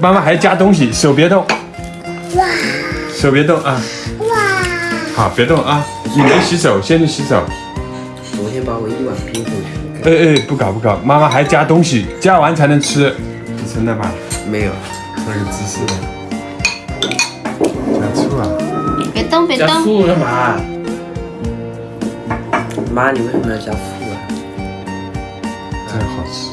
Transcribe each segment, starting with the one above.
妈妈还加东西，手别动。哇！手别动啊！哇！好，别动啊！你没洗手，先去洗手。昨天把我一碗冰回去。哎哎，不搞不搞，妈妈还加东西，加完才能吃。你称了吗？没有，那个姿势。加醋啊！别动别动。加醋干嘛？妈，你为什么要加醋啊？这好吃。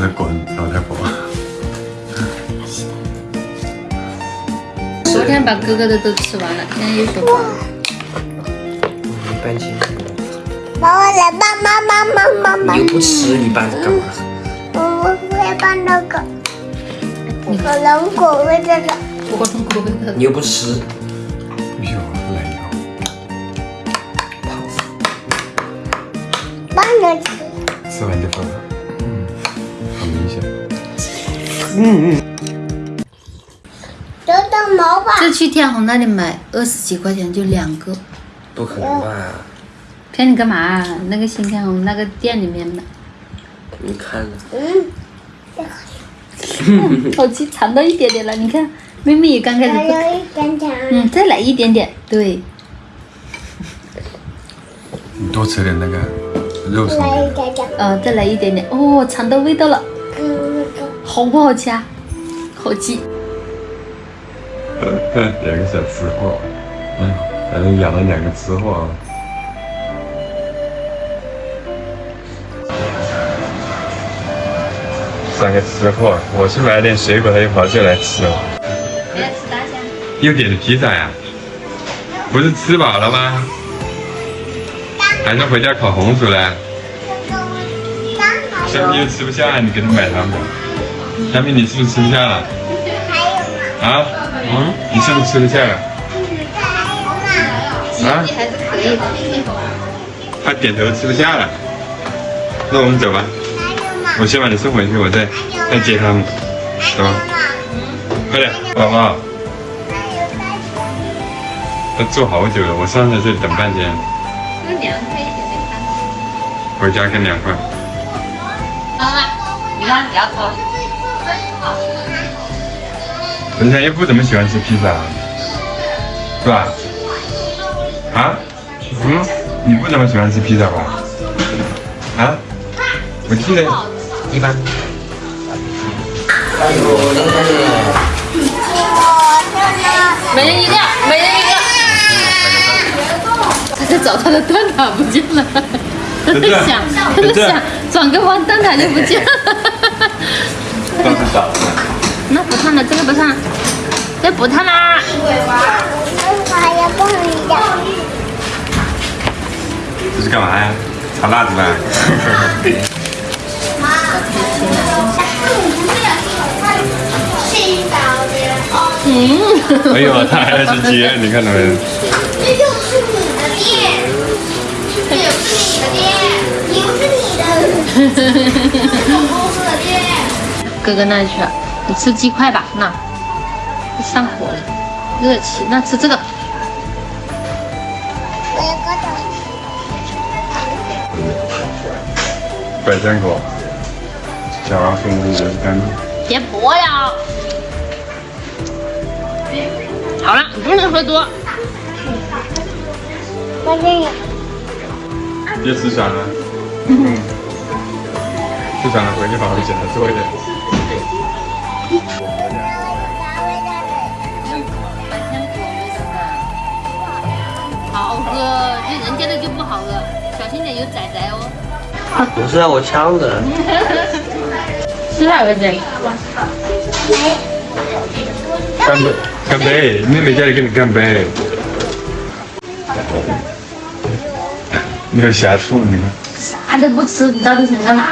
他在滚，老太婆。昨天把哥哥的都吃完了，现在又说搬进去。妈妈来搬，妈妈妈妈妈。你又不吃，你搬干嘛？我我要搬那个。火龙果味这个。火龙果味的。你又不吃。哎呦，来一个。胖死。搬着吃。吃完就放了。嗯嗯。这去天虹那里买二十几块钱就两个，不可能吧？骗你干嘛？那个新天虹那个店里面买。你看。嗯。好吃，尝到一点点了。你看，妹妹也刚开始不。嗯，再来一点点，对。你多吃点那个肉松。呃，再来一点点。哦，尝到味道了。好不好吃啊？好吃。两个小吃货，嗯，反正养了两个吃货。三个吃货，我去买点水果，他又跑这来吃了。要吃大虾？又点的披萨呀？不是吃饱了吗？还是回家烤红薯嘞？小米又吃不下，你给他买它们。小米，你是不是吃不下了？啊？嗯，你是不是吃得下了？啊？他点头吃不下了，那我们走吧。我先把你送回去，我再再接他们，走吧。快点，宝宝。他坐好久了，我上在这里等半天。更凉快一点的看。回家更凉快。妈妈，你看牙膏。人家又不怎么喜欢吃披萨，是吧？啊？嗯？你不怎么喜欢吃披萨吧？啊？我记得一般。每人一个，每人一个。他在找他的蛋挞不见了，他在想，他在想，转个弯蛋挞就不见了。都是找的。那不烫了，这个不烫，这不烫啦。这是干嘛呀？炒辣子吧。嗯。哎呦，他还要去接，你看到没？这就是你的店，这就是你的店，又是你的。哥哥那里去了。你吃鸡块吧，那上火了，热气。那吃这个。百香果，小王送的人干。别播呀！好了，不能喝多。别吃啥了。嗯。吃啥了回去好好减的多一点。好喝，这人家的就不好喝，小心点有仔仔哦。不是啊，我呛着。吃哪个姐？干杯！干杯！妹妹叫你跟你干杯。你要下醋，你看。啥都不吃，你到底想干嘛？